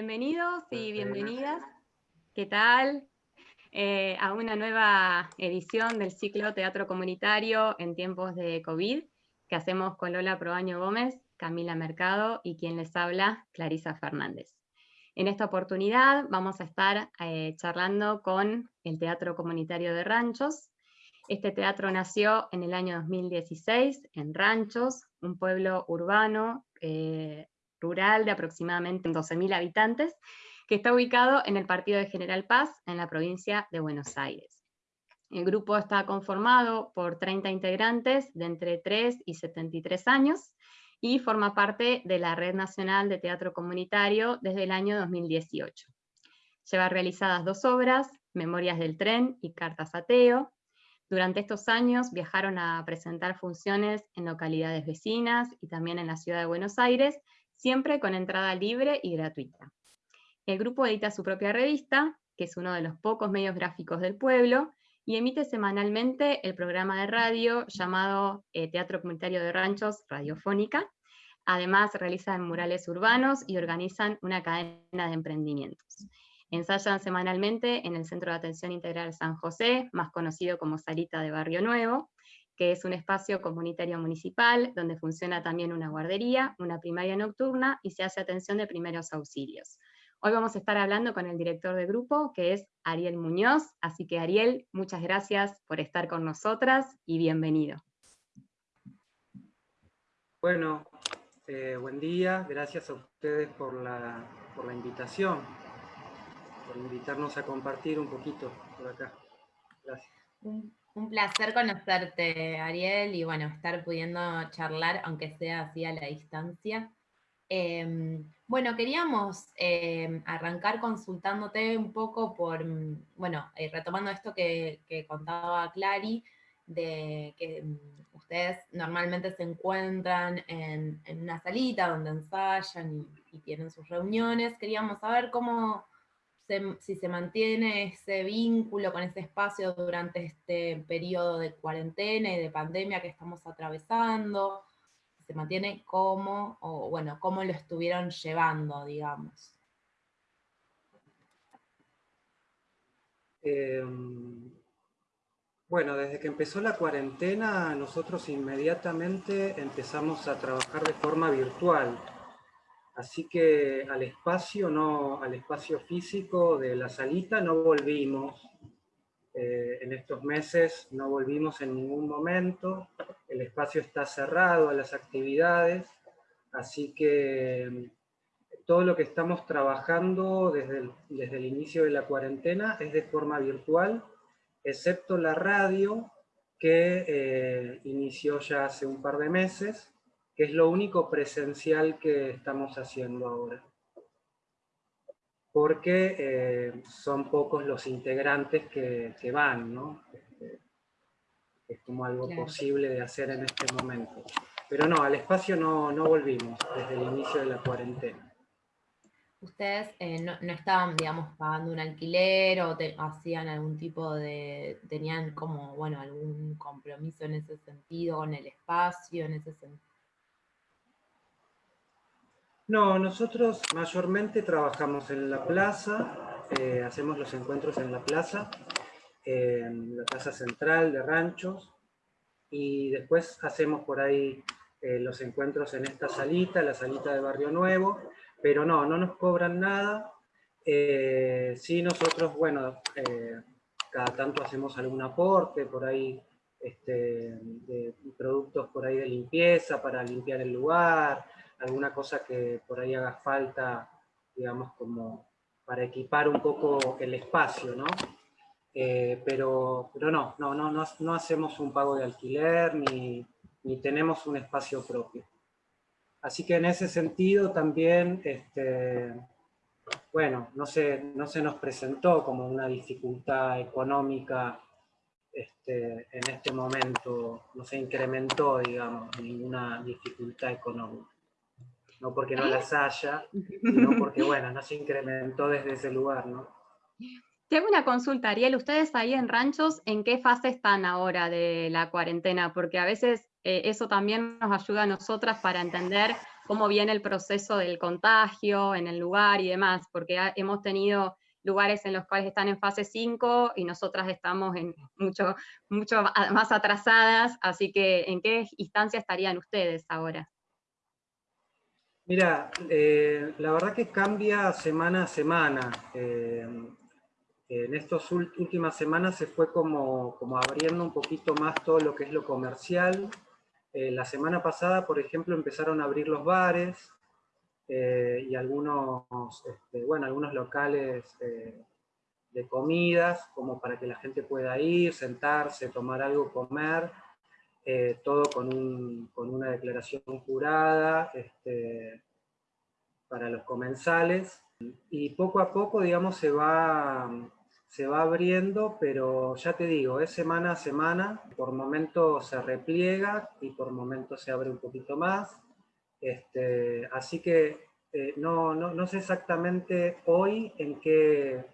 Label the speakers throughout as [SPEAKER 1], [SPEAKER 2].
[SPEAKER 1] Bienvenidos y bienvenidas. ¿Qué tal? Eh, a una nueva edición del ciclo Teatro Comunitario en tiempos de COVID que hacemos con Lola Proaño Gómez, Camila Mercado y quien les habla, Clarisa Fernández. En esta oportunidad vamos a estar eh, charlando con el Teatro Comunitario de Ranchos. Este teatro nació en el año 2016 en Ranchos, un pueblo urbano, eh, rural de aproximadamente 12.000 habitantes, que está ubicado en el partido de General Paz, en la provincia de Buenos Aires. El grupo está conformado por 30 integrantes de entre 3 y 73 años, y forma parte de la Red Nacional de Teatro Comunitario desde el año 2018. Lleva realizadas dos obras, Memorias del Tren y Cartas Ateo. Durante estos años viajaron a presentar funciones en localidades vecinas y también en la ciudad de Buenos Aires, siempre con entrada libre y gratuita. El grupo edita su propia revista, que es uno de los pocos medios gráficos del pueblo, y emite semanalmente el programa de radio llamado eh, Teatro Comunitario de Ranchos Radiofónica. Además realizan murales urbanos y organizan una cadena de emprendimientos. Ensayan semanalmente en el Centro de Atención Integral San José, más conocido como Salita de Barrio Nuevo, que es un espacio comunitario municipal donde funciona también una guardería, una primaria nocturna y se hace atención de primeros auxilios. Hoy vamos a estar hablando con el director de grupo, que es Ariel Muñoz. Así que Ariel, muchas gracias por estar con nosotras y bienvenido.
[SPEAKER 2] Bueno, eh, buen día. Gracias a ustedes por la, por la invitación, por invitarnos a compartir un poquito por acá. Gracias.
[SPEAKER 3] Un, placer conocerte, Ariel, y bueno, estar pudiendo charlar, aunque sea así a la distancia. Em, bueno, queríamos em, arrancar consultándote un poco por, mm, bueno, eh, retomando esto que, contaba Clary, de que mm, ustedes normalmente se encuentran en, una salita donde ensayan y, tienen sus reuniones. Queríamos saber cómo, si se mantiene ese vínculo con ese espacio durante este periodo de cuarentena y de pandemia que estamos atravesando, se mantiene como, o bueno, cómo lo estuvieron llevando, digamos.
[SPEAKER 2] Em, bueno, desde que empezó la cuarentena, nosotros inmediatamente empezamos a trabajar de forma virtual. Así que al espacio, no, al espacio físico de la salita no volvimos. Eh, en estos meses no volvimos en ningún momento, el espacio está cerrado a las actividades, así que todo lo que estamos trabajando desde el, desde el inicio de la cuarentena es de forma virtual, excepto la radio que eh, inició ya hace un par de meses, que es lo único presencial que estamos haciendo ahora porque eh, son pocos los integrantes que, van, ¿no? Este, es como algo posible de hacer en este momento. Pero no, al espacio no, no volvimos desde el inicio de la cuarentena.
[SPEAKER 3] ¿Ustedes eh, no, no, estaban, digamos, pagando un alquiler o hacían algún tipo de, tenían como, bueno, algún compromiso en ese sentido, con el espacio, en ese sentido?
[SPEAKER 2] No, nosotros mayormente trabajamos en la plaza, eh, hacemos los encuentros en la plaza, en la plaza central de ranchos, y después hacemos por ahí eh, los encuentros en esta salita, la salita de Barrio Nuevo, pero no, no nos cobran nada. Eh, sí, nosotros, bueno, cada tanto hacemos algún aporte por ahí, este, productos por ahí de limpieza para limpiar el lugar, alguna cosa que por ahí haga falta, digamos, como para equipar un poco el espacio, ¿no? Eh, pero, pero no, no, no, no, hacemos un pago de alquiler ni, ni, tenemos un espacio propio. Así que en ese sentido también, este, bueno, no se, no se nos presentó como una dificultad económica este, en este momento, no se incrementó, digamos, ninguna dificultad económica no porque no las haya, sino porque, bueno, no se incrementó desde ese lugar, ¿no?
[SPEAKER 1] Te hago una consulta, Ariel. Ustedes ahí en Ranchos, ¿en qué fase están ahora de la cuarentena? Porque a veces eh, eso también nos ayuda a nosotras para entender cómo viene el proceso del contagio en el lugar y demás, porque hemos tenido lugares en los cuales están en fase 5 y nosotras estamos en mucho, mucho más atrasadas, así que ¿en qué instancia estarían ustedes ahora?
[SPEAKER 2] Mira, eh, la verdad que cambia semana a semana. Eh, en estas últimas semanas se fue como, como abriendo un poquito más todo lo que es lo comercial, eh, la semana pasada, por ejemplo, empezaron a abrir los bares y algunos, este, bueno, algunos locales de comidas, como para que la gente pueda ir, sentarse, tomar algo, comer, todo con, una declaración jurada este, para los comensales. Y poco a poco, digamos, se va se va abriendo, pero ya te digo, es semana a semana, por momentos se repliega y por momentos se abre un poquito más. Este, así que eh, no, no, no, sé exactamente hoy en qué,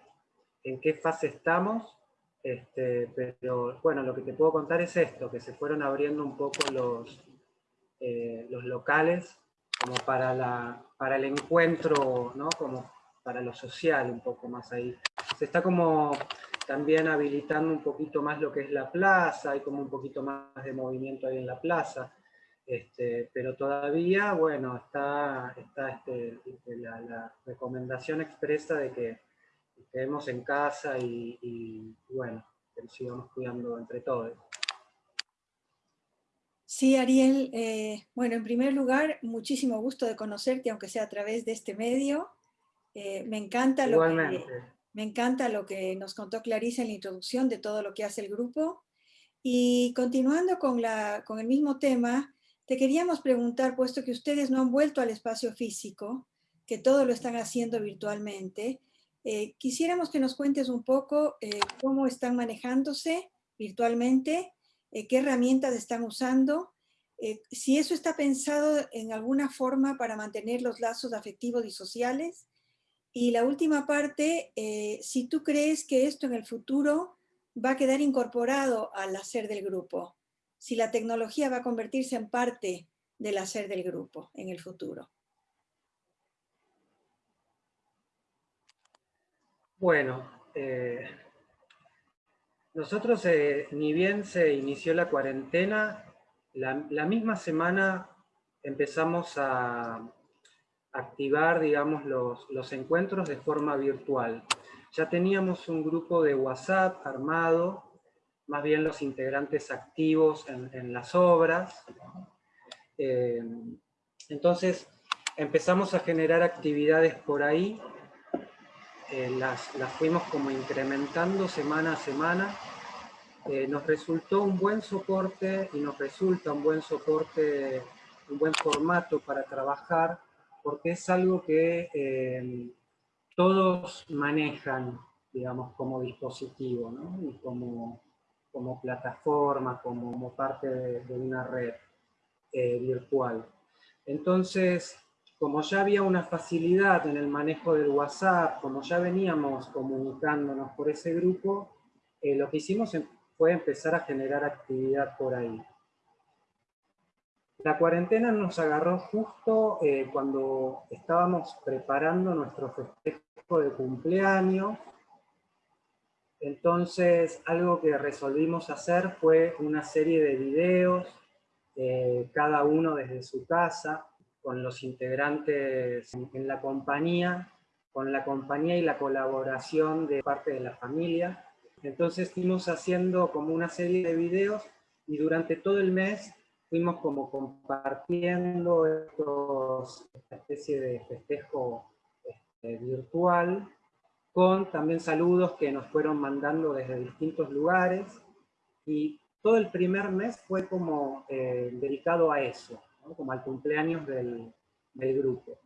[SPEAKER 2] en qué fase estamos, este, pero bueno, lo que te puedo contar es esto, que se fueron abriendo un poco los, eh, los locales como para, la, para el encuentro, ¿no? como para lo social un poco más ahí se está como también habilitando un poquito más lo que es la plaza, hay como un poquito más de movimiento ahí en la plaza, este, pero todavía, bueno, está, está este, la, recomendación expresa de que quedemos en casa y, bueno, que nos sigamos cuidando entre todos.
[SPEAKER 4] Sí, Ariel, eh, bueno, en primer lugar, muchísimo gusto de conocerte, aunque sea a través de este medio. Eh, me encanta lo que, me encanta lo que nos contó Clarisa en la introducción de todo lo que hace el grupo. Y continuando con, la, con el mismo tema, te queríamos preguntar, puesto que ustedes no han vuelto al espacio físico, que todo lo están haciendo virtualmente, eh, quisiéramos que nos cuentes un poco eh, cómo están manejándose virtualmente, eh, qué herramientas están usando, si eso está pensado en alguna forma para mantener los lazos afectivos y sociales, y la última parte, si tú crees que esto en el futuro va a quedar incorporado al hacer del grupo, si la tecnología va a convertirse en parte del hacer del grupo en el futuro.
[SPEAKER 2] Bueno, eh, nosotros eh, ni bien se inició la cuarentena, la misma semana empezamos a, activar, digamos, los, encuentros de forma virtual. Ya teníamos un grupo de WhatsApp armado, más bien los integrantes activos en, las obras. Eh, entonces empezamos a generar actividades por ahí, eh, las, las, fuimos como incrementando semana a semana. Eh, nos resultó un buen soporte y nos resulta un buen soporte, un buen formato para trabajar porque es algo que eh, todos manejan, digamos, como dispositivo, ¿no? y como, como plataforma, como, parte de, una red virtual. Entonces, como ya había una facilidad en el manejo del WhatsApp, como ya veníamos comunicándonos por ese grupo, eh, lo que hicimos fue empezar a generar actividad por ahí. La cuarentena nos agarró justo eh, cuando estábamos preparando nuestro festejo de cumpleaños. Entonces, algo que resolvimos hacer fue una serie de videos, eh, cada uno desde su casa, con los integrantes en la compañía, con la compañía y la colaboración de parte de la familia. Entonces fuimos haciendo como una serie de videos y durante todo el mes fuimos como compartiendo esta especie de festejo este, virtual con también saludos que nos fueron mandando desde distintos lugares y todo el primer mes fue como eh, dedicado a eso, como al cumpleaños del, grupo.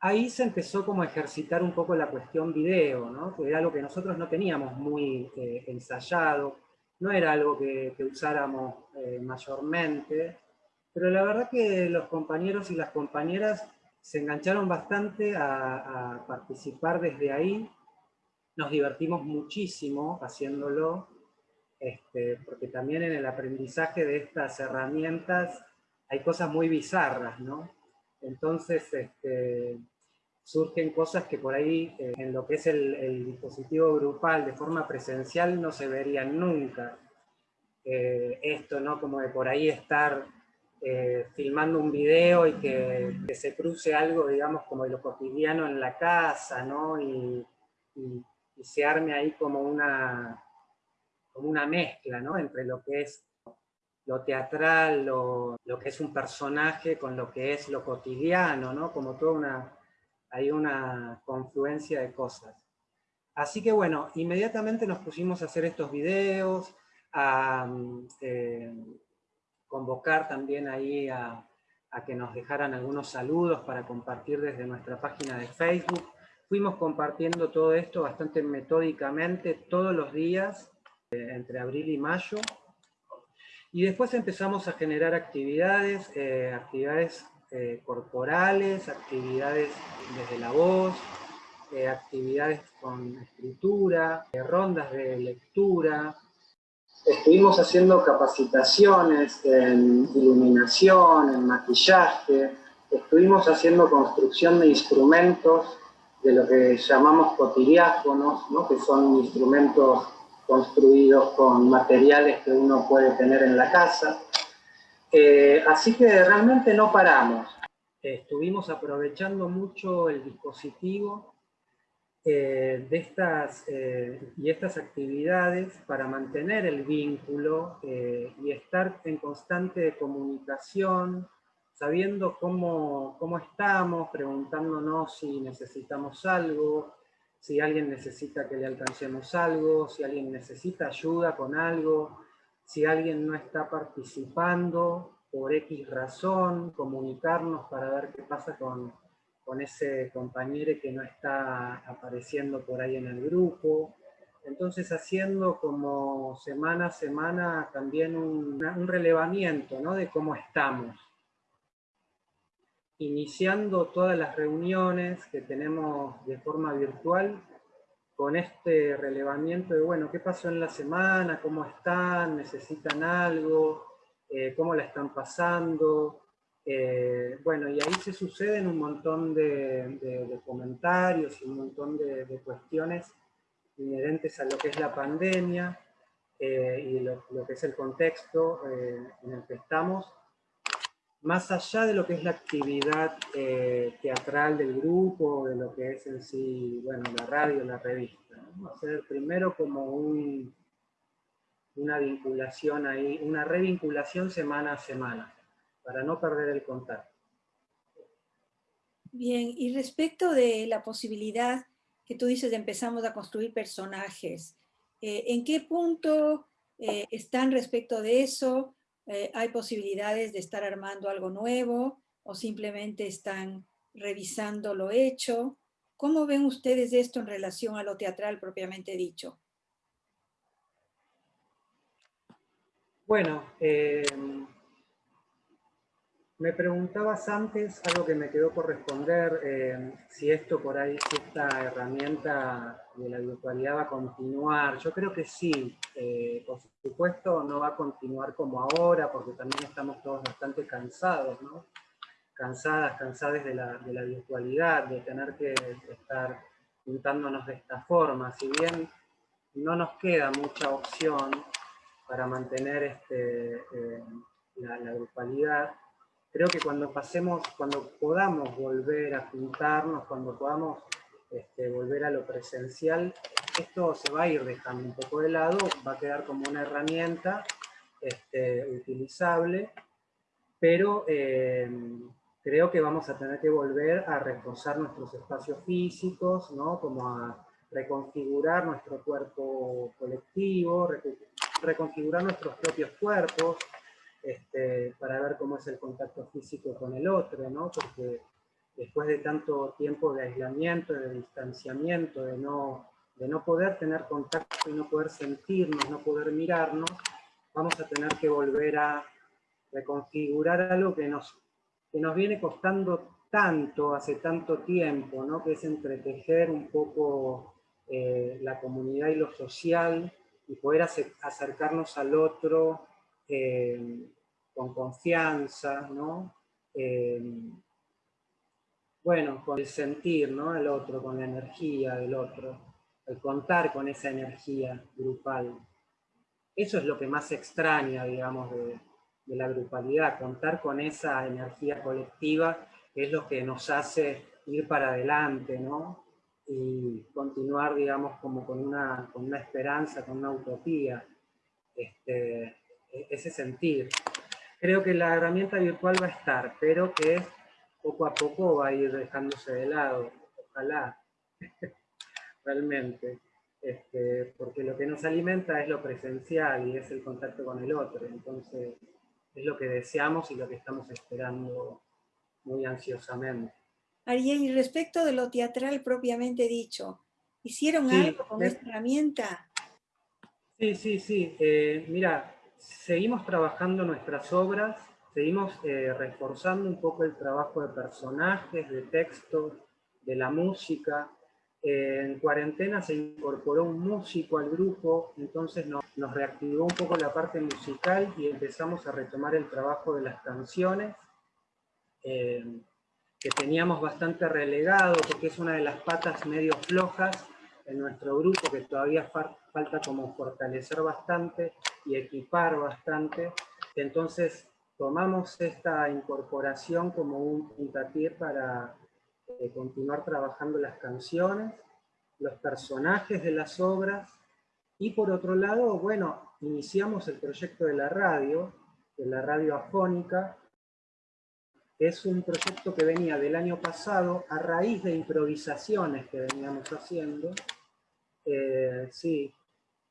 [SPEAKER 2] Ahí se empezó como a ejercitar un poco la cuestión video, ¿no? que era algo que nosotros no teníamos muy eh, ensayado, no era algo que, usáramos eh, mayormente, pero la verdad que los compañeros y las compañeras se engancharon bastante a, participar desde ahí, nos divertimos muchísimo haciéndolo, este, porque también en el aprendizaje de estas herramientas hay cosas muy bizarras, ¿no? Entonces, este, surgen cosas que por ahí, eh, en lo que es el, dispositivo grupal de forma presencial, no se verían nunca. Eh, esto, ¿no? Como de por ahí estar eh, filmando un video y que, se cruce algo, digamos, como de lo cotidiano en la casa, ¿no? Y, se arme ahí como una, como una mezcla, ¿no? Entre lo que es lo teatral, lo, lo, que es un personaje con lo que es lo cotidiano, ¿no? Como toda una, hay una confluencia de cosas. Así que bueno, inmediatamente nos pusimos a hacer estos videos, a eh, convocar también ahí a, que nos dejaran algunos saludos para compartir desde nuestra página de Facebook. Fuimos compartiendo todo esto bastante metódicamente todos los días, eh, entre abril y mayo. Y después empezamos a generar actividades, eh, actividades eh, corporales, actividades desde la voz, eh, actividades con escritura, rondas de lectura. Estuvimos haciendo capacitaciones en iluminación, en maquillaje, estuvimos haciendo construcción de instrumentos de lo que llamamos cotidiáfonos, ¿no? que son instrumentos construidos con materiales que uno puede tener en la casa. Eh, así que realmente no paramos. Estuvimos aprovechando mucho el dispositivo eh, de estas, eh, y estas actividades para mantener el vínculo y estar en constante comunicación, sabiendo cómo, cómo estamos, preguntándonos si necesitamos algo, si alguien necesita que le alcancemos algo, si alguien necesita ayuda con algo, si alguien no está participando por X razón, comunicarnos para ver qué pasa con, ese compañero que no está apareciendo por ahí en el grupo. Entonces haciendo como semana a semana también un, un relevamiento ¿no? de cómo estamos. Iniciando todas las reuniones que tenemos de forma virtual, con este relevamiento de, bueno, ¿qué pasó en la semana? ¿Cómo están? ¿Necesitan algo? Eh, ¿Cómo la están pasando? Eh, bueno, y ahí se suceden un montón de, comentarios y un montón de, cuestiones inherentes a lo que es la pandemia eh, y lo, lo, que es el contexto en el que estamos, más allá de lo que es la actividad eh, teatral del grupo, de lo que es en sí, bueno, la radio, la revista. Hacer primero como un, una vinculación ahí, una revinculación semana a semana, para no perder el contacto.
[SPEAKER 4] Bien, y respecto de la posibilidad que tú dices de empezamos a construir personajes, eh, ¿en qué punto eh, están respecto de eso? Eh, hay posibilidades de estar armando algo nuevo o simplemente están revisando lo hecho. ¿Cómo ven ustedes esto en relación a lo teatral propiamente dicho?
[SPEAKER 2] Bueno, eh, me preguntabas antes, algo que me quedó por responder, eh, si esto por ahí, si esta herramienta de la virtualidad va a continuar. Yo creo que sí, eh, por supuesto no va a continuar como ahora, porque también estamos todos bastante cansados, ¿no? Cansadas, cansadas de la, virtualidad, de tener que estar juntándonos de esta forma. Si bien no nos queda mucha opción para mantener este, eh, la, grupalidad, creo que cuando pasemos, cuando podamos volver a juntarnos, cuando podamos este, volver a lo presencial, esto se va a ir dejando un poco de lado, va a quedar como una herramienta este, utilizable, pero eh, creo que vamos a tener que volver a reforzar nuestros espacios físicos, ¿no? como a reconfigurar nuestro cuerpo colectivo, reconfigurar nuestros propios cuerpos, este, para ver cómo es el contacto físico con el otro, ¿no? porque después de tanto tiempo de aislamiento, de distanciamiento, de no, de no poder tener contacto y no poder sentirnos, no poder mirarnos, vamos a tener que volver a reconfigurar algo que nos, que nos viene costando tanto, hace tanto tiempo, ¿no? que es entretejer un poco eh, la comunidad y lo social, y poder acercarnos al otro eh, con confianza, ¿no? Eh, bueno, con el sentir, ¿no? El otro, con la energía del otro, el contar con esa energía grupal. Eso es lo que más extraña, digamos, de, la grupalidad, contar con esa energía colectiva, es lo que nos hace ir para adelante, ¿no? Y continuar, digamos, como con una, con una esperanza, con una utopía, este, e-, ese sentir. Creo que la herramienta virtual va a estar, pero que poco a poco va a ir dejándose de lado, ojalá, realmente. Este, porque lo que nos alimenta es lo presencial y es el contacto con el otro. Entonces, es lo que deseamos y lo que estamos esperando muy ansiosamente.
[SPEAKER 4] Ariel, y respecto de lo teatral propiamente dicho, ¿hicieron algo con esta herramienta?
[SPEAKER 2] Sí, sí, sí. Eh, mira, seguimos trabajando nuestras obras, seguimos eh, reforzando un poco el trabajo de personajes, de textos, de la música, en cuarentena se incorporó un músico al grupo, entonces nos, reactivó un poco la parte musical y empezamos a retomar el trabajo de las canciones, eh, que teníamos bastante relegado, porque es una de las patas medio flojas en nuestro grupo, que todavía falta como fortalecer bastante y equipar bastante. Entonces tomamos esta incorporación como un puntapié para de continuar trabajando las canciones, los personajes de las obras, y por otro lado, bueno, iniciamos el proyecto de la radio, de la radio afónica, es un proyecto que venía del año pasado a raíz de improvisaciones que veníamos haciendo. Eh, sí,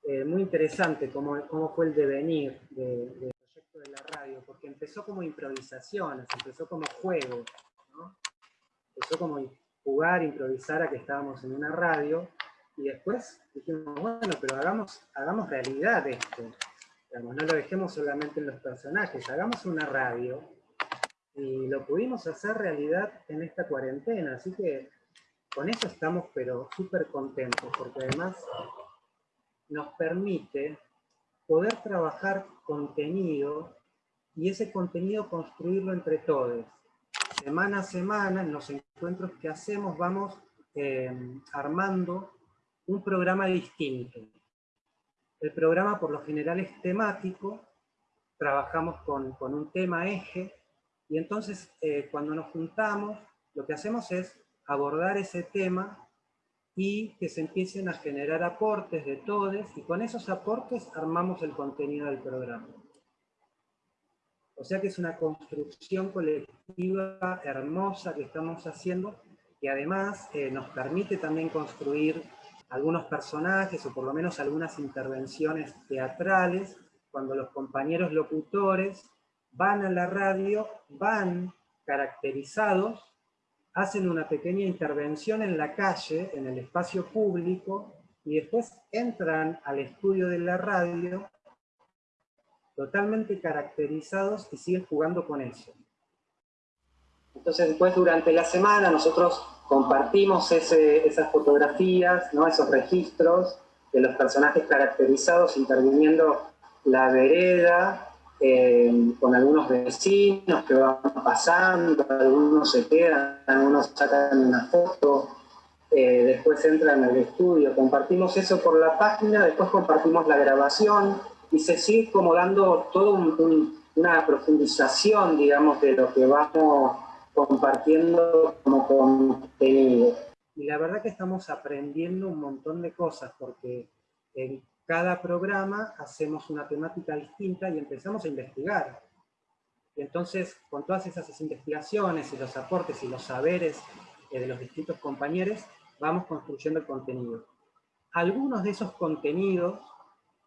[SPEAKER 2] eh, muy interesante cómo, cómo, fue el devenir del proyecto de la radio, porque empezó como improvisaciones, empezó como juegos, ¿no? empezó como jugar, improvisar a que estábamos en una radio, y después dijimos, bueno, pero hagamos, hagamos realidad esto. no lo dejemos solamente en los personajes, hagamos una radio. Y lo pudimos hacer realidad en esta cuarentena, así que con eso estamos pero súper contentos, porque además nos permite poder trabajar contenido y ese contenido construirlo entre todos semana a semana, en los encuentros que hacemos, vamos eh, armando un programa distinto. El programa por lo general es temático, trabajamos con, un tema eje, y entonces eh, cuando nos juntamos, lo que hacemos es abordar ese tema y que se empiecen a generar aportes de todos, y con esos aportes armamos el contenido del programa. O sea que es una construcción colectiva hermosa que estamos haciendo, que además eh, nos permite también construir algunos personajes, o por lo menos algunas intervenciones teatrales, cuando los compañeros locutores van a la radio, van caracterizados, hacen una pequeña intervención en la calle, en el espacio público, y después entran al estudio de la radio totalmente caracterizados y siguen jugando con eso. Entonces después durante la semana nosotros compartimos esas fotografías, esos registros de los personajes caracterizados interviniendo la vereda, eh, con algunos vecinos que van pasando, algunos se quedan, algunos sacan una foto, eh, después entran al estudio, compartimos eso por la página, después compartimos la grabación, y se sigue como dando toda una profundización, digamos, de lo que vamos compartiendo como contenido. Y la verdad que estamos aprendiendo un montón de cosas, porque en cada programa hacemos una temática distinta y empezamos a investigar. Y entonces, con todas esas investigaciones y los aportes y los saberes eh, de los distintos compañeros, vamos construyendo el contenido. Algunos de esos contenidos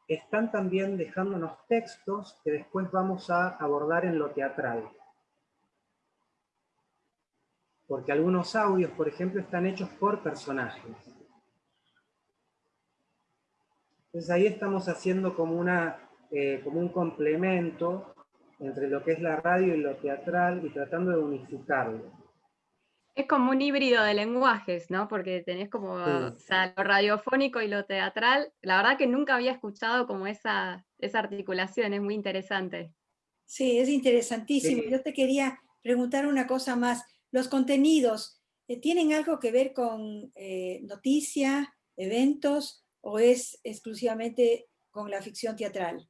[SPEAKER 2] están también dejándonos textos que después vamos a abordar en lo teatral. Porque algunos audios, por ejemplo, están hechos por personajes. Entonces ahí estamos haciendo como, una, eh, como un complemento entre lo que es la radio y lo teatral y tratando de unificarlo.
[SPEAKER 1] Es como un híbrido de lenguajes, ¿no? Porque tenés como lo radiofónico y lo teatral. La verdad que nunca había escuchado como esa, esa articulación, es muy interesante.
[SPEAKER 4] Sí, es interesantísimo. Yo te quería preguntar una cosa más. Los contenidos, eh, ¿tienen algo que ver con eh, noticia, eventos, o es exclusivamente con la ficción teatral?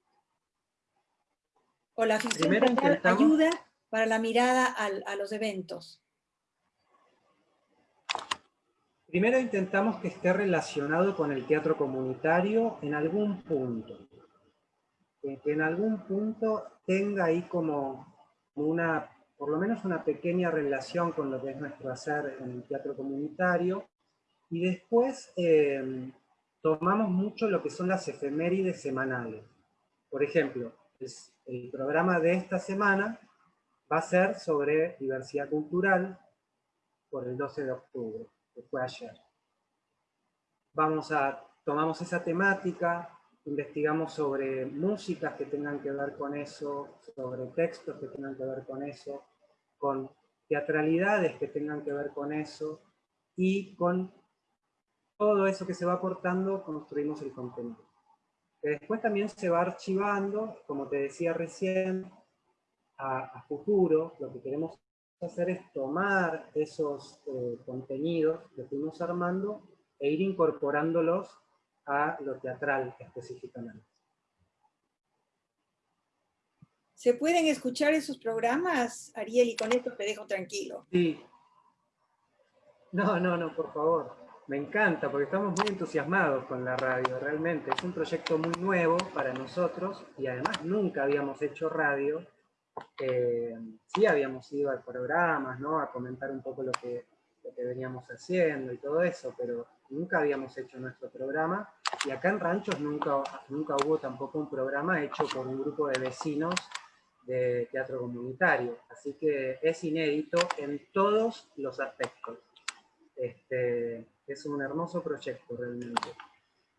[SPEAKER 4] ¿O la ficción teatral ayuda para la mirada a los eventos?
[SPEAKER 2] Primero intentamos que esté relacionado con el teatro comunitario en algún punto. Que en algún punto tenga ahí como una, por lo menos una pequeña relación con lo que es nuestro hacer en el teatro comunitario. Y después eh, tomamos mucho lo que son las efemérides semanales. Por ejemplo, el programa de esta semana va a ser sobre diversidad cultural por el 12 de octubre fue ayer. Vamos a, tomamos esa temática, investigamos sobre músicas que tengan que ver con eso, sobre textos que tengan que ver con eso, con teatralidades que tengan que ver con eso, y con todo eso que se va aportando construimos el contenido. Que después también se va archivando, como te decía recién, a, a futuro, lo que queremos hacer es tomar esos eh, contenidos que fuimos armando e ir incorporándolos a lo teatral específicamente.
[SPEAKER 4] ¿Se pueden escuchar esos programas, Ariel? Y con esto te dejo tranquilo.
[SPEAKER 2] Sí. No, no, no, por favor. Me encanta, porque estamos muy entusiasmados con la radio, realmente. Es un proyecto muy nuevo para nosotros, y además nunca habíamos hecho radio, eh, sí habíamos ido a programas, ¿no? a comentar un poco lo que, veníamos haciendo y todo eso, pero nunca habíamos hecho nuestro programa, y acá en Ranchos nunca, nunca hubo tampoco un programa hecho por un grupo de vecinos de teatro comunitario, así que es inédito en todos los aspectos. Este, es un hermoso proyecto realmente.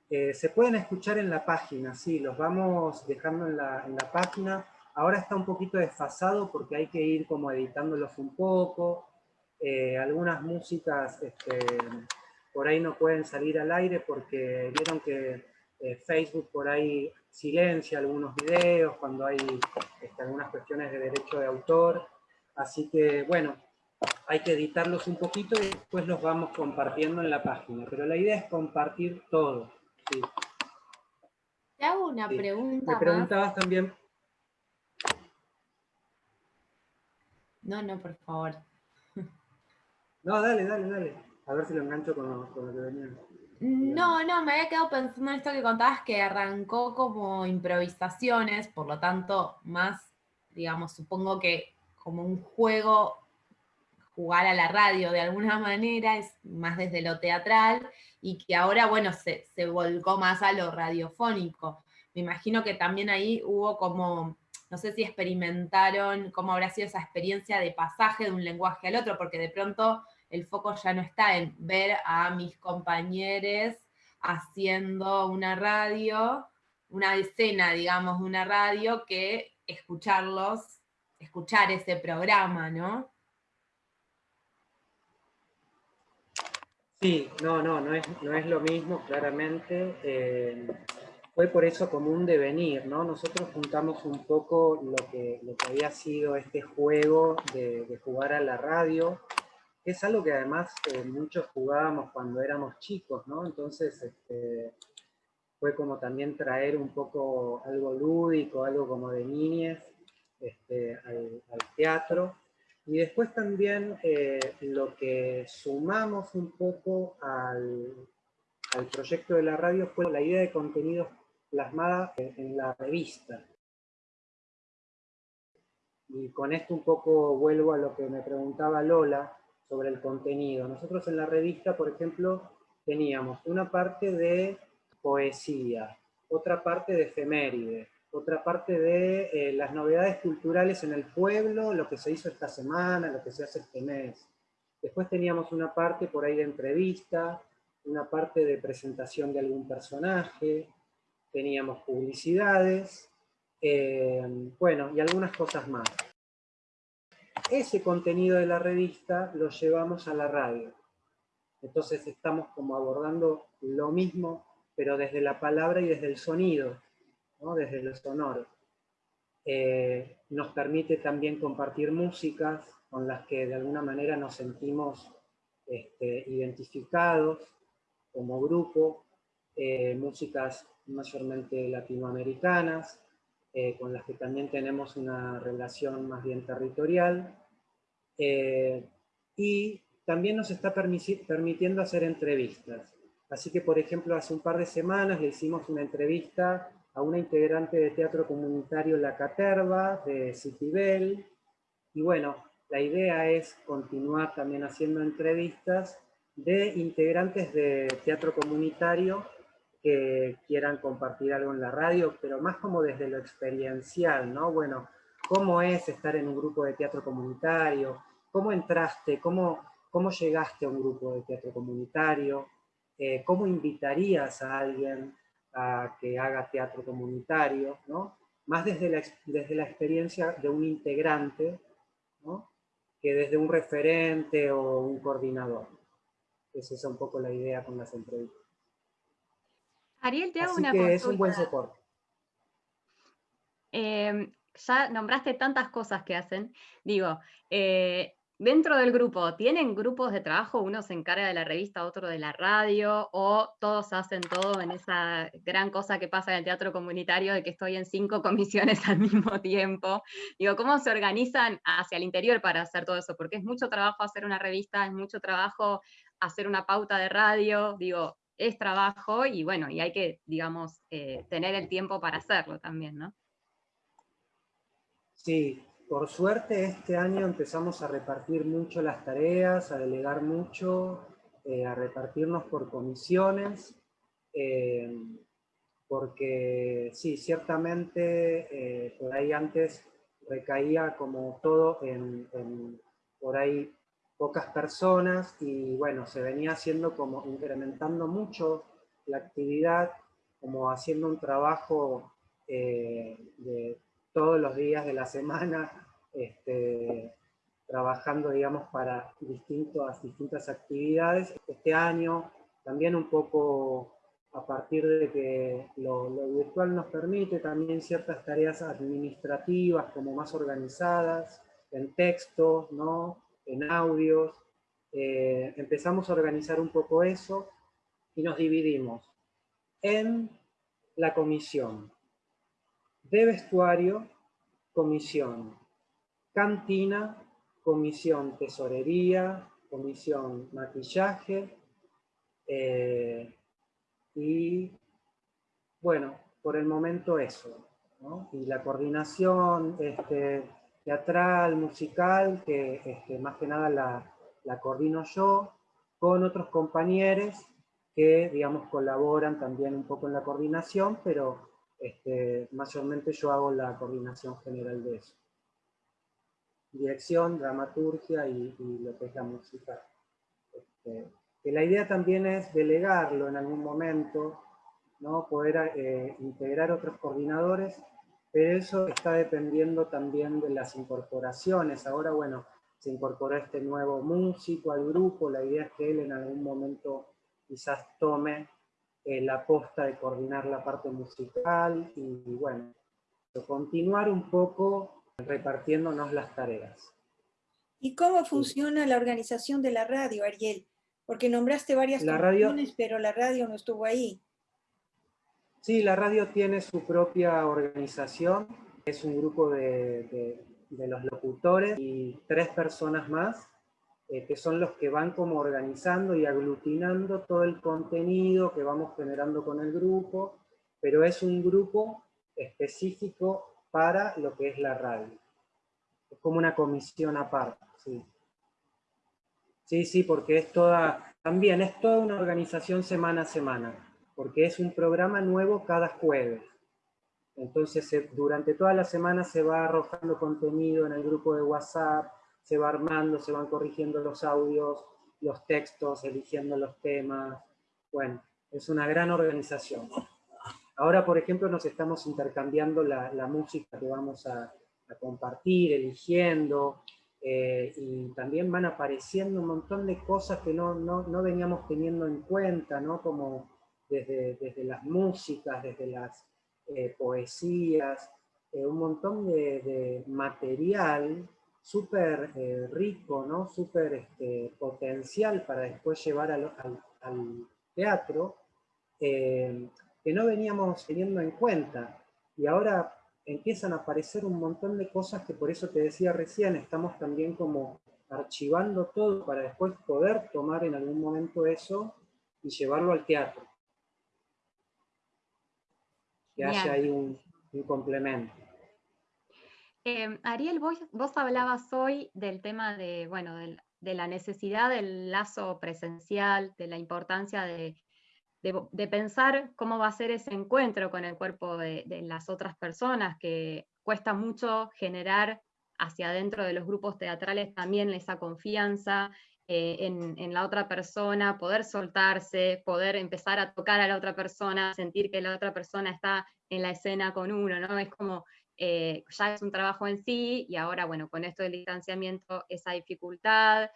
[SPEAKER 2] Eh, se pueden escuchar en la página, sí, los vamos dejando en la, en la página, Ahora está un poquito desfasado porque hay que ir como editándolos un poco. Eh, algunas músicas este, por ahí no pueden salir al aire porque vieron que eh, Facebook por ahí silencia algunos videos cuando hay este, algunas cuestiones de derecho de autor. Así que, bueno, hay que editarlos un poquito y después los vamos compartiendo en la página. Pero la idea es compartir todo.
[SPEAKER 3] Te hago una pregunta.
[SPEAKER 2] Me preguntabas también
[SPEAKER 3] No, no, por favor.
[SPEAKER 2] No, dale, dale, dale. A ver si lo engancho con lo, que venía.
[SPEAKER 3] No, no, me había quedado pensando en esto que contabas que arrancó como improvisaciones, por lo tanto, más, digamos, supongo que como un juego, jugar a la radio de alguna manera, es más desde lo teatral, y que ahora, bueno, se, volcó más a lo radiofónico. Me imagino que también ahí hubo como no sé si experimentaron cómo habrá sido esa experiencia de pasaje de un lenguaje al otro, porque de pronto el foco ya no está en ver a mis compañeros haciendo una radio, una escena, digamos, de una radio, que escucharlos, escuchar ese programa, ¿no?
[SPEAKER 2] Sí, no, no, no es, no es lo mismo, claramente. Eh, fue por eso como un devenir, ¿no? Nosotros juntamos un poco lo que, lo que había sido este juego de, jugar a la radio, que es algo que además eh, muchos jugábamos cuando éramos chicos, ¿no? Entonces este, fue como también traer un poco algo lúdico, algo como de niñez este, al, teatro. Y después también eh, lo que sumamos un poco al, proyecto de la radio fue la idea de contenidos plasmada en la revista. Y con esto un poco vuelvo a lo que me preguntaba Lola sobre el contenido. Nosotros en la revista, por ejemplo, teníamos una parte de poesía, otra parte de efeméride, otra parte de eh, las novedades culturales en el pueblo, lo que se hizo esta semana, lo que se hace este mes. Después teníamos una parte por ahí de entrevista, una parte de presentación de algún personaje, teníamos publicidades, eh, bueno, y algunas cosas más. ese contenido de la revista lo llevamos a la radio. Entonces estamos como abordando lo mismo, pero desde la palabra y desde el sonido, desde el sonoro. Eh, nos permite también compartir músicas con las que de alguna manera nos sentimos este, identificados como grupo, eh, músicas mayormente latinoamericanas, eh, con las que también tenemos una relación más bien territorial, y también nos está permitiendo hacer entrevistas. Así que, por ejemplo, hace un par de semanas le hicimos una entrevista a una integrante de teatro comunitario La Caterva, de Citibel. Y bueno, la idea es continuar también haciendo entrevistas de integrantes de teatro comunitario que quieran compartir algo en la radio, pero más como desde lo experiencial, ¿no? Bueno, ¿cómo es estar en un grupo de teatro comunitario? ¿Cómo entraste? ¿Cómo, cómo llegaste a un grupo de teatro comunitario? Eh, ¿Cómo invitarías a alguien a que haga teatro comunitario, ¿no? más desde la, desde la experiencia de un integrante ¿no? que desde un referente o un coordinador. Esa es un poco la idea con las entrevistas.
[SPEAKER 1] Ariel, te hago
[SPEAKER 2] Así
[SPEAKER 1] una
[SPEAKER 2] que es un buen soporte.
[SPEAKER 1] Eh, ya nombraste tantas cosas que hacen. Digo, eh, Dentro del grupo, ¿tienen grupos de trabajo? Uno se encarga de la revista, otro de la radio, o todos hacen todo en esa gran cosa que pasa en el teatro comunitario de que estoy en cinco comisiones al mismo tiempo. Digo, ¿cómo se organizan hacia el interior para hacer todo eso? Porque es mucho trabajo hacer una revista, es mucho trabajo hacer una pauta de radio, digo, es trabajo y bueno, y hay que, digamos, eh, tener el tiempo para hacerlo también, ¿no?
[SPEAKER 2] Sí, por suerte este año empezamos a repartir mucho las tareas, a delegar mucho, eh, a repartirnos por comisiones, eh, porque sí, ciertamente eh, por ahí antes recaía como todo en, por ahí pocas personas y bueno, se venía haciendo como incrementando mucho la actividad, como haciendo un trabajo de todos los días de la semana, este, trabajando, digamos, para distintas, distintas actividades. Este año también un poco a partir de que lo, virtual nos permite también ciertas tareas administrativas como más organizadas, en texto, ¿no? en audios. Eh, empezamos a organizar un poco eso y nos dividimos en la comisión de vestuario, comisión cantina, comisión tesorería, comisión maquillaje, eh, y bueno, por el momento eso. Y la coordinación este, teatral, musical, que este, más que nada la, coordino yo, con otros compañeros que, digamos, colaboran también un poco en la coordinación, pero este, mayormente yo hago la coordinación general de eso dirección, dramaturgia y, lo que es la. Este, que la idea también es delegarlo en algún momento, ¿no? poder eh, integrar otros coordinadores, pero eso está dependiendo también de las incorporaciones. Ahora, bueno, se incorporó este nuevo músico al grupo, la idea es que él en algún momento quizás tome eh, la posta de coordinar la parte musical y, y bueno, continuar un poco repartiéndonos las tareas.
[SPEAKER 4] ¿Y cómo funciona la organización de la radio, Ariel? Porque nombraste varias
[SPEAKER 2] la
[SPEAKER 4] pero la radio no estuvo ahí.
[SPEAKER 2] Sí, la radio tiene su propia organización. Es un grupo de, los locutores y tres personas más, eh, que son los que van como organizando y aglutinando todo el contenido que vamos generando con el grupo, pero es un grupo específico para lo que es la radio. Es como una comisión aparte, sí. Sí, sí, porque es toda, también es toda una organización semana a semana, porque es un programa nuevo cada jueves. Entonces, durante toda la semana se va arrojando contenido en el grupo de WhatsApp, se va armando, se van corrigiendo los audios, los textos, eligiendo los temas. Bueno, es una gran organización. Ahora, por ejemplo, nos estamos intercambiando la, música que vamos a, compartir, eligiendo. eh, y también van apareciendo un montón de cosas que no, no, veníamos teniendo en cuenta, ¿no? como desde, desde las músicas, desde las eh, poesías, eh, un montón de, material súper rico, ¿no? súper este, potencial para después llevar al, al teatro, que no veníamos teniendo en cuenta. Y ahora empiezan a aparecer un montón de cosas que por eso te decía recién, estamos también como archivando todo para después poder tomar en algún momento eso y llevarlo al teatro. Que haya ahí un, complemento.
[SPEAKER 1] Eh, Ariel, vos, vos, hablabas hoy del tema de, bueno, de la necesidad del lazo presencial, de la importancia de, de, pensar cómo va a ser ese encuentro con el cuerpo de, las otras personas, que cuesta mucho generar hacia adentro de los grupos teatrales también esa confianza eh, en, la otra persona, poder soltarse, poder empezar a tocar a la otra persona, sentir que la otra persona está en la escena con uno, ¿no? Es como, eh, ya es un trabajo en sí, y ahora, bueno, con esto del distanciamiento, esa dificultad,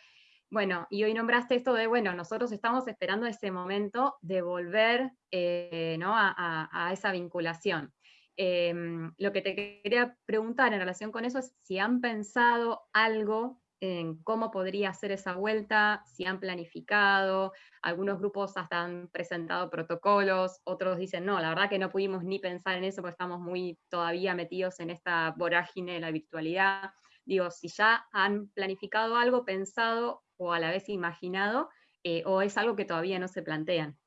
[SPEAKER 1] bueno, y hoy nombraste esto de, bueno, nosotros estamos esperando ese momento de volver eh, ¿no? a, esa vinculación. Em, lo que te quería preguntar en relación con eso es si han pensado algo en cómo podría ser esa vuelta, si han planificado, algunos grupos hasta han presentado protocolos, otros dicen, no, la verdad que no pudimos ni pensar en eso porque estamos muy todavía metidos en esta vorágine de la virtualidad. Digo, si ya han planificado algo, pensado o a la vez imaginado, eh, o es algo que todavía no se plantean?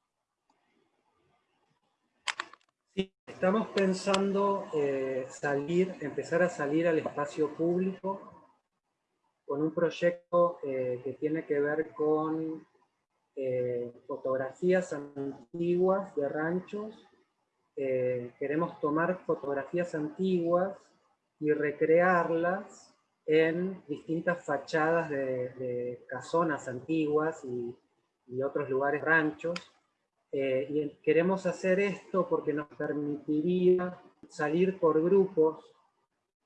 [SPEAKER 2] Sí, estamos pensando eh, salir, empezar a salir al espacio público con un proyecto eh, que tiene que ver con fotografías antiguas de ranchos. queremos tomar fotografías antiguas y recrearlas en distintas fachadas de, casonas antiguas y, otros lugares ranchos. Eh, y queremos hacer esto porque nos permitiría salir por grupos,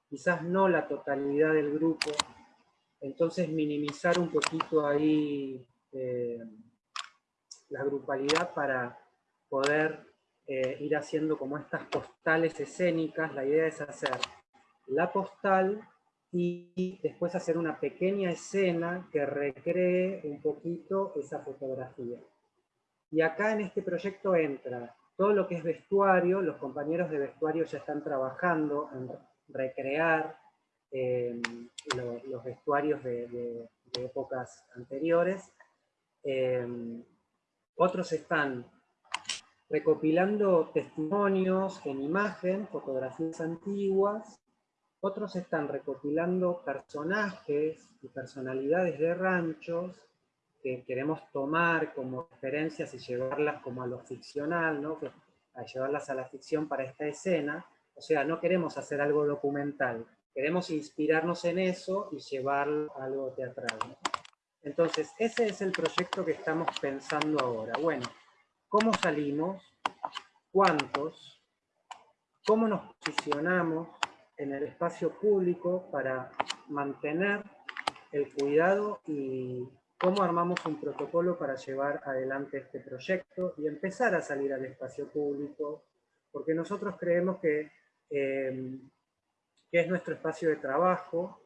[SPEAKER 2] quizás no la totalidad del grupo, entonces minimizar un poquito ahí eh, la grupalidad para poder eh, ir haciendo como estas postales escénicas. La idea es hacer la postal y después hacer una pequeña escena que recree un poquito esa fotografía. Y acá en este proyecto entra todo lo que es vestuario, los compañeros de vestuario ya están trabajando en recrear eh, los vestuarios de, épocas anteriores. Eh, otros están recopilando testimonios en imagen, fotografías antiguas, otros están recopilando personajes y personalidades de ranchos que queremos tomar como referencias y llevarlas como a lo ficcional, ¿no? a llevarlas a la ficción para esta escena. O sea, no queremos hacer algo documental, queremos inspirarnos en eso y llevarlo a algo teatral. Entonces, ese es el proyecto que estamos pensando ahora. Bueno, ¿cómo salimos? ¿Cuántos? ¿Cómo nos posicionamos? En el espacio público para mantener el cuidado y cómo armamos un protocolo para llevar adelante este proyecto y empezar a salir al espacio público, porque nosotros creemos que, eh, que es nuestro espacio de trabajo,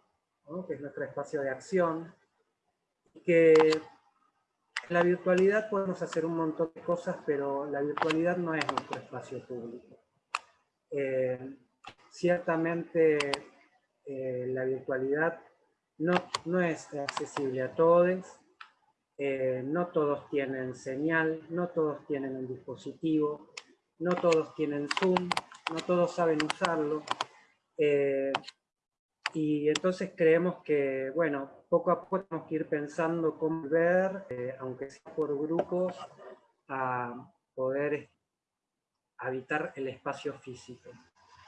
[SPEAKER 2] que es nuestro espacio de acción, y que la virtualidad podemos hacer un montón de cosas, pero la virtualidad no es nuestro espacio público. Eh, Ciertamente eh, la virtualidad no, no, es accesible a todos, eh, no todos tienen señal, no todos tienen un dispositivo, no todos tienen Zoom, no todos saben usarlo. Eh, y entonces creemos que, bueno, poco a poco tenemos que ir pensando cómo ver, aunque sea por grupos, a poder habitar el espacio físico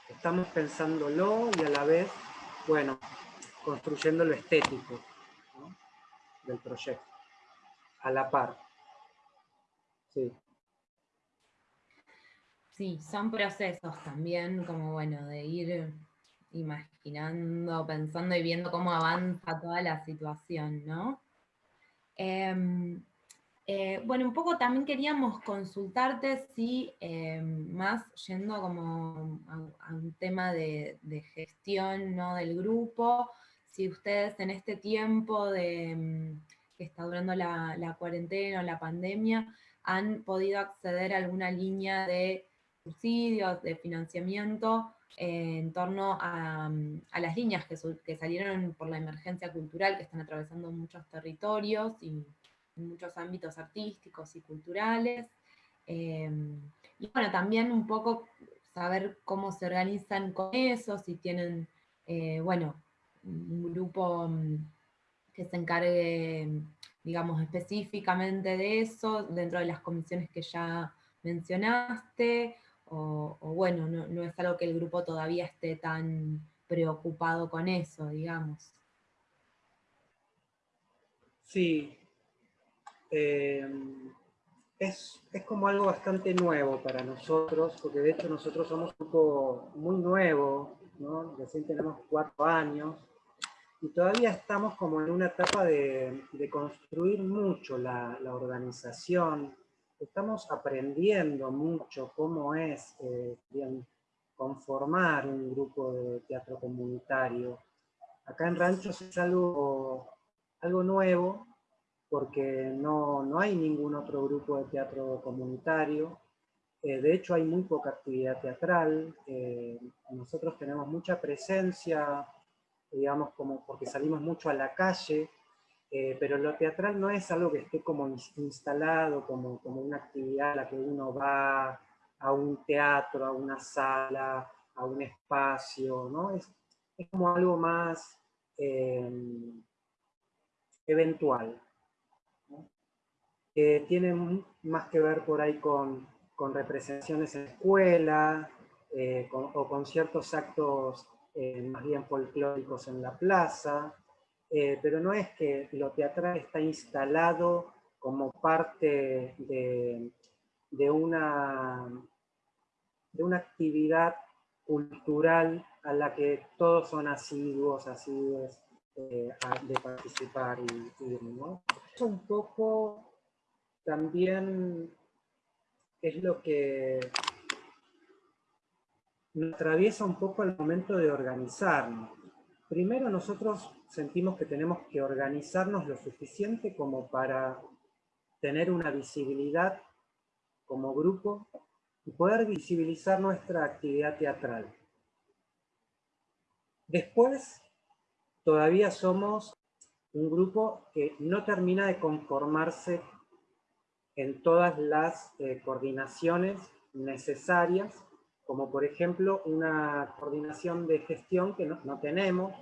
[SPEAKER 2] estamos pensándolo y a la vez, bueno, construyendo lo estético del proyecto, a la par. Sí.
[SPEAKER 3] Sí, son procesos también, como bueno, de ir imaginando, pensando y viendo cómo avanza toda la situación, ¿no? Em, eh, bueno, un poco también queríamos consultarte si, em, más yendo como a, un tema de, gestión ¿no? del grupo, si ustedes en este tiempo de, em, que está durando la, cuarentena o la pandemia, han podido acceder a alguna línea de subsidios, de financiamiento, eh, en torno a, las líneas que, que salieron por la emergencia cultural que están atravesando muchos territorios y muchos ámbitos artísticos y culturales. Em, y bueno, también un poco saber cómo se organizan con eso, si tienen, eh, bueno, un grupo mm, que se encargue, digamos, específicamente de eso, dentro de las comisiones que ya mencionaste, o, bueno, no, no, es algo que el grupo todavía esté tan preocupado con eso, digamos.
[SPEAKER 2] Sí, Em, es, es, como algo bastante nuevo para nosotros, porque de hecho nosotros somos un grupo muy nuevo, ¿no? recién tenemos cuatro años, y todavía estamos como en una etapa de, de construir mucho la, la, organización, estamos aprendiendo mucho cómo es eh, bien, conformar un grupo de teatro comunitario. Acá en Ranchos es algo, algo nuevo, porque no, no, hay ningún otro grupo de teatro comunitario. Eh, de hecho, hay muy poca actividad teatral. Eh, nosotros tenemos mucha presencia, digamos, como porque salimos mucho a la calle, eh, pero lo teatral no es algo que esté como instalado, como, como una actividad a la que uno va a un teatro, a una sala, a un espacio, ¿no? Es, es como algo más eventual que tienen más que ver por ahí con, representaciones en escuela, eh, o con ciertos actos eh, más bien folclóricos en la plaza, eh, pero no es que lo teatral está instalado como parte de, una, de una actividad cultural a la que todos son asiduos, asiduos de participar y, ir, ¿no? Un poco también es lo que nos atraviesa un poco el momento de organizarnos. Primero nosotros sentimos que tenemos que organizarnos lo suficiente como para tener una visibilidad como grupo y poder visibilizar nuestra actividad teatral. Después, todavía somos un grupo que no termina de conformarse en todas las eh, coordinaciones necesarias, como por ejemplo una coordinación de gestión que no, tenemos,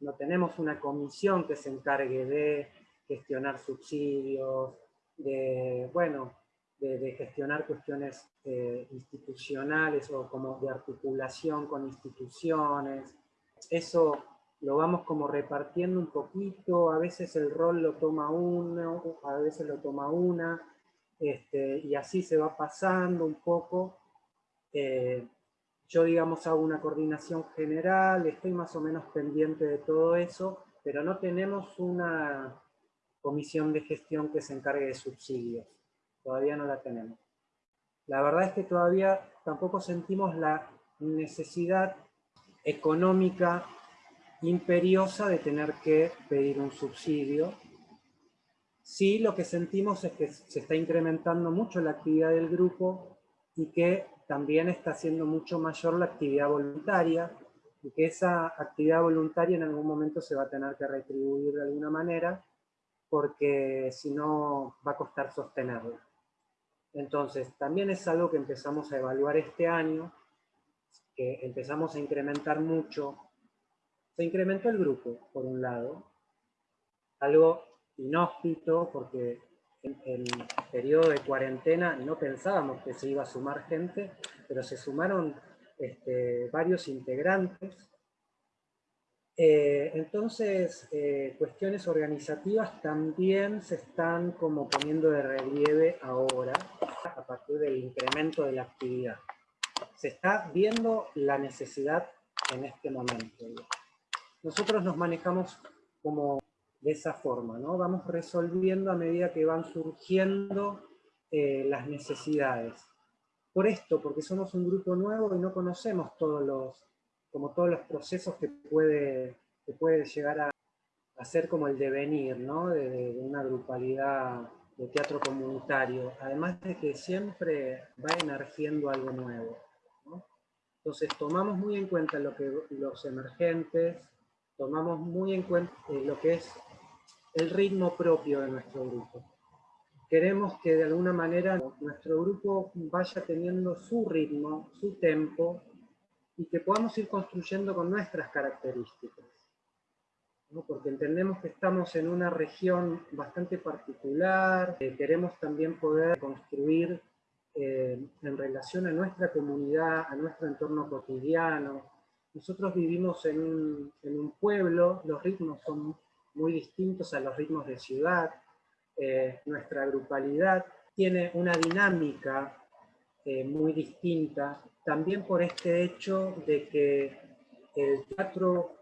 [SPEAKER 2] no tenemos una comisión que se encargue de gestionar subsidios, de, bueno, de, gestionar cuestiones eh, institucionales o como de articulación con instituciones. Eso lo vamos como repartiendo un poquito, a veces el rol lo toma uno, a veces lo toma una, este, y así se va pasando un poco. Eh, yo, digamos, hago una coordinación general, estoy más o menos pendiente de todo eso, pero no tenemos una comisión de gestión que se encargue de subsidios. Todavía no la tenemos. La verdad es que todavía tampoco sentimos la necesidad económica imperiosa de tener que pedir un subsidio. Sí, lo que sentimos es que se está incrementando mucho la actividad del grupo y que también está siendo mucho mayor la actividad voluntaria y que esa actividad voluntaria en algún momento se va a tener que retribuir de alguna manera porque si no va a costar sostenerla. Entonces, también es algo que empezamos a evaluar este año, que empezamos a incrementar mucho se incrementó el grupo, por un lado, algo inhóspito, porque en el periodo de cuarentena no pensábamos que se iba a sumar gente, pero se sumaron este, varios integrantes. Eh, entonces, eh, cuestiones organizativas también se están como poniendo de relieve ahora, a partir del incremento de la actividad. Se está viendo la necesidad en este momento. Nosotros nos manejamos como de esa forma, ¿no? Vamos resolviendo a medida que van surgiendo eh, las necesidades. Por esto, porque somos un grupo nuevo y no conocemos todos los, como todos los procesos que puede, que puede llegar a, hacer como el devenir, ¿no? De, una grupalidad de teatro comunitario, además de que siempre va emergiendo algo nuevo. Entonces tomamos muy en cuenta lo que, los emergentes, tomamos muy en cuenta eh, lo que es el ritmo propio de nuestro grupo. Queremos que de alguna manera nuestro grupo vaya teniendo su ritmo, su tempo, y que podamos ir construyendo con nuestras características. Porque entendemos que estamos en una región bastante particular, eh, queremos también poder construir eh, en relación a nuestra comunidad, a nuestro entorno cotidiano. Nosotros vivimos en un, pueblo, los ritmos son muy distintos a los ritmos de ciudad. Eh, nuestra grupalidad tiene una dinámica eh, muy distinta, también por este hecho de que el teatro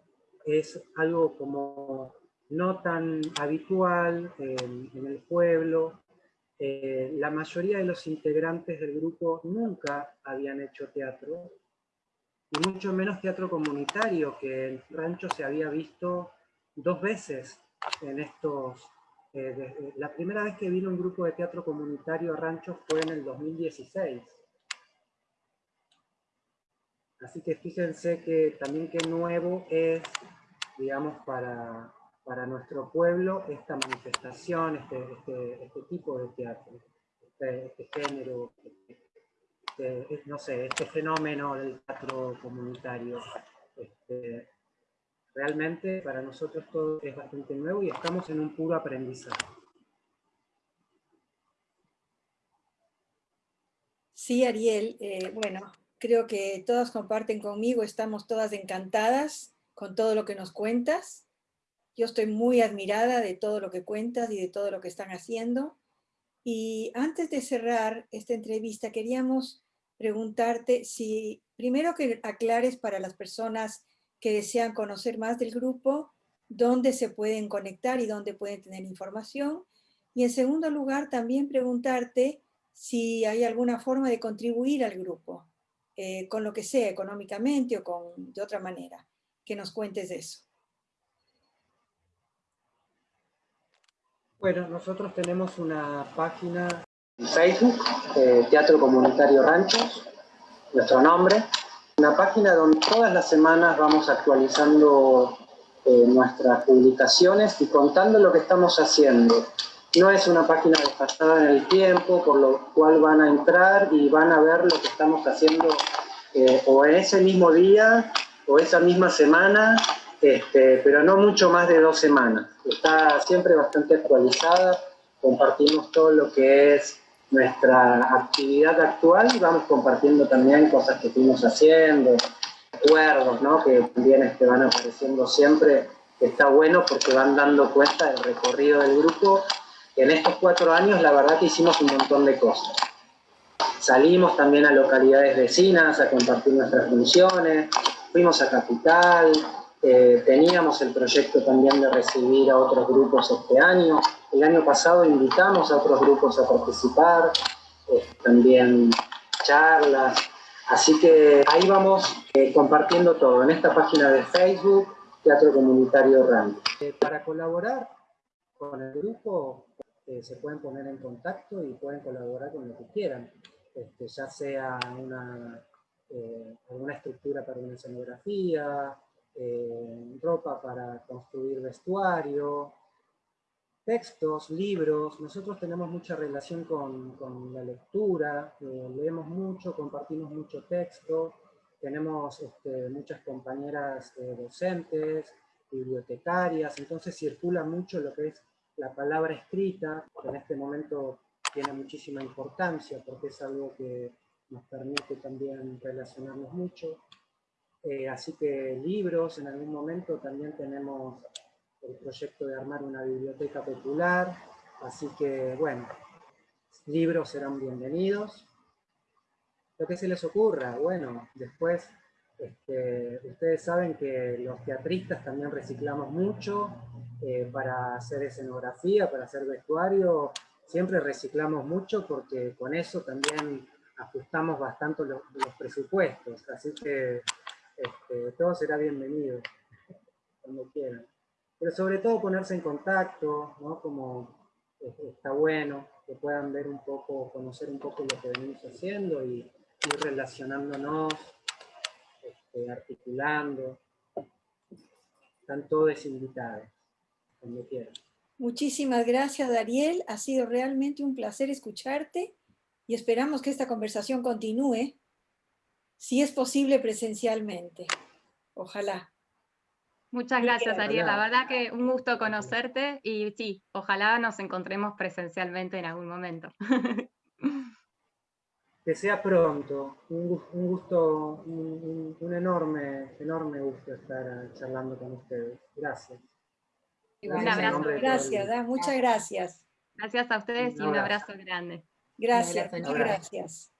[SPEAKER 2] es algo como no tan habitual en, el pueblo. Eh, la mayoría de los integrantes del grupo nunca habían hecho teatro, y mucho menos teatro comunitario, que en Rancho se había visto dos veces en estos... Eh, la primera vez que vino un grupo de teatro comunitario a Rancho fue en el 2016. Así que fíjense que también qué nuevo es, digamos, para, para nuestro pueblo esta manifestación, este, este, este tipo de teatro, este, este género, este, no sé, este fenómeno del teatro comunitario. Este, Realmente para nosotros todo es bastante nuevo y estamos en un puro aprendizaje.
[SPEAKER 4] Sí, Ariel, eh, bueno, creo que todas comparten conmigo, estamos todas encantadas con todo lo que nos cuentas. Yo estoy muy admirada de todo lo que cuentas y de todo lo que están haciendo. Y antes de cerrar esta entrevista, queríamos preguntarte si, primero que aclares para las personas que desean conocer más del grupo, dónde se pueden conectar y dónde pueden tener información. Y en segundo lugar, también preguntarte si hay alguna forma de contribuir al grupo, eh, con lo que sea, económicamente o con, de otra manera. Que nos cuentes de eso.
[SPEAKER 2] Bueno, nosotros tenemos una página Facebook, eh, Teatro Comunitario Ranchos, nuestro nombre, una página donde todas las semanas vamos actualizando eh, nuestras publicaciones y contando lo que estamos haciendo. No es una página desfasada en el tiempo, por lo cual van a entrar y van a ver lo que estamos haciendo eh, o en ese mismo día o esa misma semana, este, pero no mucho más de dos semanas. Está siempre bastante actualizada, compartimos todo lo que es nuestra actividad actual y vamos compartiendo también cosas que fuimos haciendo, recuerdos, ¿no? que también este, van apareciendo siempre, está bueno porque van dando cuenta del recorrido del grupo. En estos cuatro años la verdad que hicimos un montón de cosas. Salimos también a localidades vecinas a compartir nuestras funciones, fuimos a Capital, eh, teníamos el proyecto también de recibir a otros grupos este año. El año pasado invitamos a otros grupos a participar, eh, también charlas. Así que ahí vamos eh, compartiendo todo en esta página de Facebook, Teatro Comunitario RAM. para colaborar con el grupo se pueden poner en contacto y pueden colaborar con lo que quieran, este, ya sea una, alguna estructura para una escenografía, eh, ropa para construir vestuario, textos, libros. Nosotros tenemos mucha relación con, con la lectura, eh, leemos mucho, compartimos mucho texto, tenemos este, muchas compañeras eh, docentes, bibliotecarias, entonces circula mucho lo que es la palabra escrita, que en este momento tiene muchísima importancia porque es algo que nos permite también relacionarnos mucho. Eh, así que libros, en algún momento también tenemos el proyecto de armar una biblioteca popular, así que bueno, libros serán bienvenidos. Lo que se les ocurra, bueno, después Este, ustedes saben que los teatristas también reciclamos mucho eh, para hacer escenografía, para hacer vestuario, siempre reciclamos mucho porque con eso también ajustamos bastante los, presupuestos, así que este, todo será bienvenido cuando quieran. Pero sobre todo ponerse en contacto, ¿no? Como está bueno, que puedan ver un poco, conocer un poco lo que venimos haciendo y ir relacionándonos, este, articulando. Están todos invitados, cuando quieran.
[SPEAKER 4] Muchísimas gracias, Dariel. Ha sido realmente un placer escucharte y esperamos que esta conversación continúe, si es posible presencialmente. Ojalá.
[SPEAKER 1] Muchas gracias, Ariel. La verdad que un gusto conocerte y sí, ojalá nos encontremos presencialmente en algún momento.
[SPEAKER 2] Que sea pronto. Un, gusto, un, enorme, enorme gusto estar charlando con ustedes. Gracias.
[SPEAKER 4] Un abrazo. Gracias, muchas gracias.
[SPEAKER 1] Gracias a ustedes y un abrazo grande.
[SPEAKER 4] Gracias, muchas gracias.